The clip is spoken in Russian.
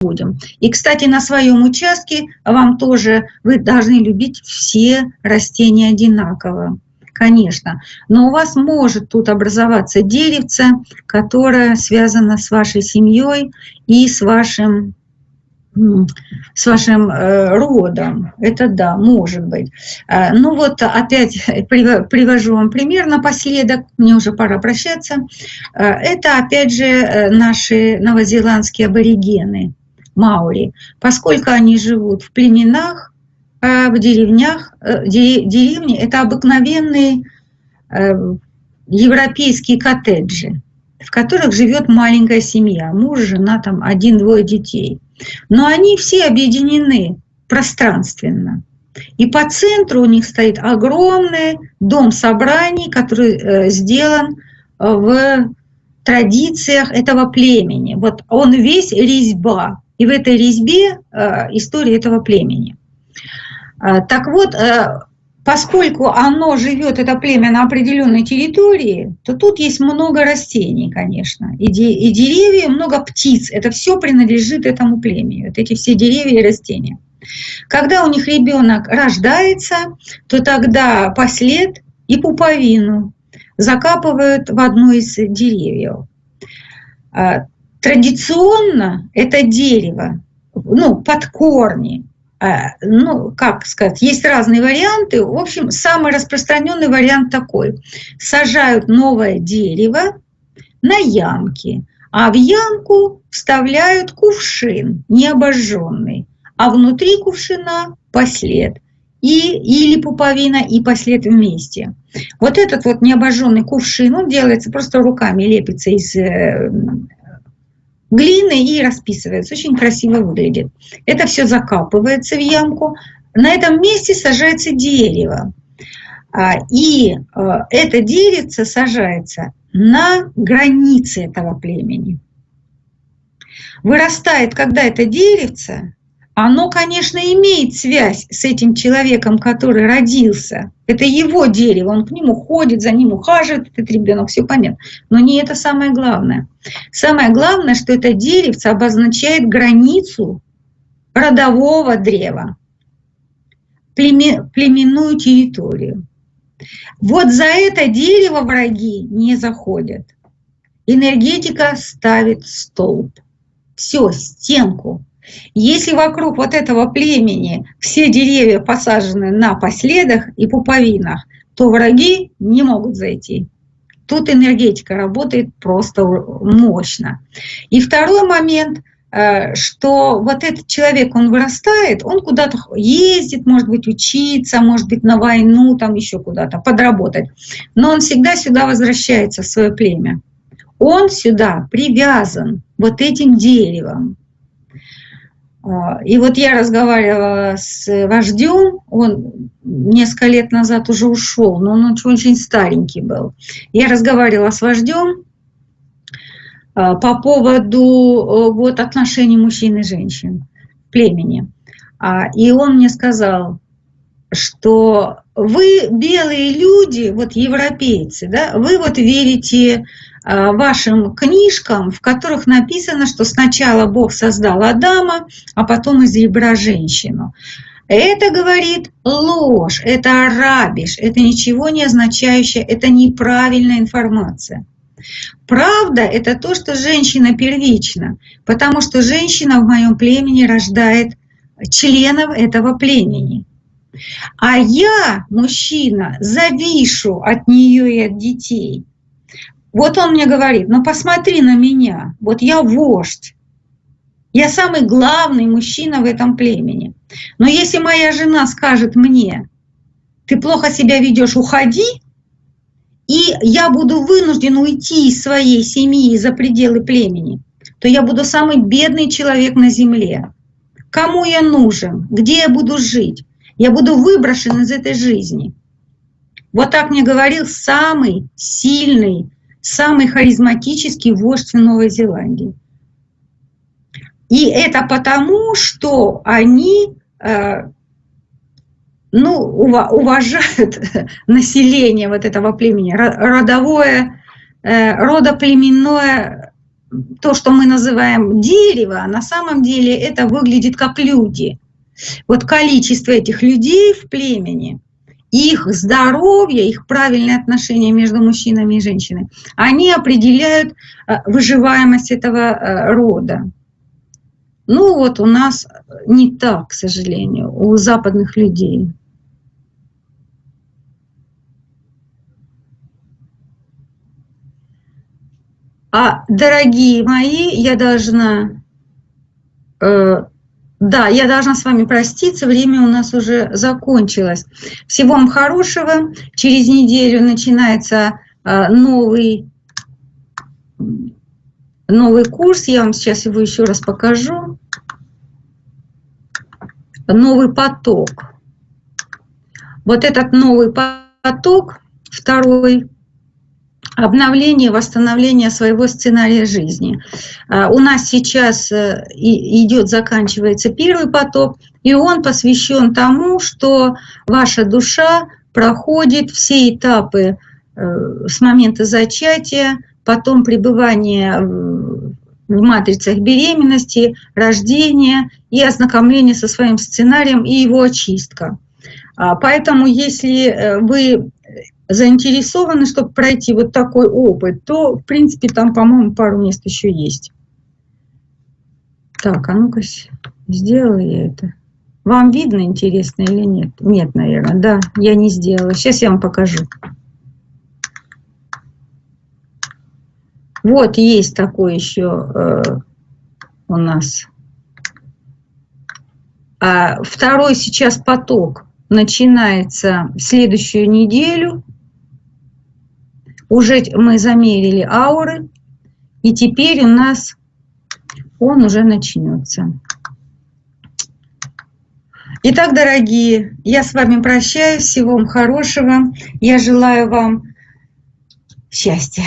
будем. И, кстати, на своем участке вам тоже, вы должны любить все растения одинаково, конечно. Но у вас может тут образоваться деревце, которое связано с вашей семьей и с вашим с вашим э, родом. Это да, может быть. Э, ну вот опять привожу вам пример напоследок, мне уже пора прощаться. Э, это опять же наши новозеландские аборигены, маури. Поскольку они живут в племенах, в деревнях, деревни это обыкновенные европейские коттеджи, в которых живет маленькая семья, муж, жена, там один-двое детей – но они все объединены пространственно. И по центру у них стоит огромный дом собраний, который э, сделан э, в традициях этого племени. Вот он весь резьба, и в этой резьбе э, история этого племени. Так вот, поскольку оно живет, это племя, на определенной территории, то тут есть много растений, конечно, и, де, и деревья, много птиц. Это все принадлежит этому племени, вот эти все деревья и растения. Когда у них ребенок рождается, то тогда послед и пуповину закапывают в одно из деревьев. А, традиционно это дерево, ну, под корни, Э, ну, как сказать, есть разные варианты. В общем, самый распространенный вариант такой. Сажают новое дерево на ямке, а в ямку вставляют кувшин необожженный, а внутри кувшина послед и, или пуповина и послед вместе. Вот этот вот необожженный кувшин, он делается просто руками, лепится из э, глины и расписывается. Очень красиво выглядит. Это все закапывается в ямку. На этом месте сажается дерево. А, и а, это деревце сажается на границе этого племени. Вырастает, когда это деревце, оно, конечно, имеет связь с этим человеком, который родился. Это его дерево, он к нему ходит, за ним ухаживает, этот ребенок, все понятно. Но не это самое главное. Самое главное, что это деревце обозначает границу родового древа, племенную территорию. Вот за это дерево враги не заходят. Энергетика ставит столб. Все, стенку. Если вокруг вот этого племени все деревья посажены на последах и пуповинах, то враги не могут зайти. Тут энергетика работает просто мощно. И второй момент, э, что вот этот человек, он вырастает, он куда-то ездит, может быть, учиться, может быть, на войну, там еще куда-то, подработать. Но он всегда сюда возвращается, в свое племя. Он сюда привязан вот этим деревом. А, и вот я разговаривала с вождем, он несколько лет назад уже ушел, но он очень старенький был. Я разговаривала с вождем а, по поводу э, вот, отношений мужчин и женщин в племени. А, и он мне сказал, что вы белые люди, вот европейцы, да, вы вот верите Э, вашим книжкам, в которых написано, что сначала Бог создал Адама, а потом из ребра женщину. Это говорит ложь, это арабиш, это ничего не означающее, это неправильная информация. Правда – это то, что женщина первична, потому что женщина в моем племени рождает членов этого племени. А я, мужчина, завишу от нее и от детей. Вот он мне говорит, ну посмотри на меня, вот я вождь, я самый главный мужчина в этом племени. Но если моя жена скажет мне, ты плохо себя ведешь, уходи, и я буду вынужден уйти из своей семьи за пределы племени, то я буду самый бедный человек на земле. Кому я нужен? Где я буду жить? Я буду выброшен из этой жизни. Вот так мне говорил самый сильный самый харизматический вождь в Новой Зеландии. И это потому, что они э, ну, уважают население вот этого племени, родовое, э, родоплеменное то, что мы называем дерево, на самом деле это выглядит как люди. Вот количество этих людей в племени, их здоровье, их правильное отношение между мужчинами и женщинами, они определяют э, выживаемость этого э, рода. Ну вот у нас не так, к сожалению, у западных людей. А, дорогие мои, я должна, э, да, я должна с вами проститься, время у нас уже закончилось. Всего вам хорошего. Через неделю начинается э, новый, новый курс. Я вам сейчас его еще раз покажу. Новый поток. Вот этот новый поток, второй, обновление, восстановление своего сценария жизни. А, у нас сейчас э, идет, заканчивается первый поток, и он посвящен тому, что ваша душа проходит все этапы э, с момента зачатия, потом пребывания в матрицах беременности, рождения и ознакомления со своим сценарием и его очистка. Поэтому, если э, вы заинтересованы, чтобы пройти вот такой опыт, то, в принципе, там, по-моему, пару мест еще есть. Так, а ну-ка, сделала я это. Вам видно, интересно или нет? Нет, наверное, да, я не сделала. Сейчас я вам покажу. Вот есть такой еще э, у нас. А второй сейчас поток начинается следующую неделю уже мы замерили ауры, и теперь у нас он уже начнется. Итак, дорогие, я с вами прощаюсь. Всего вам хорошего. Я желаю вам счастья.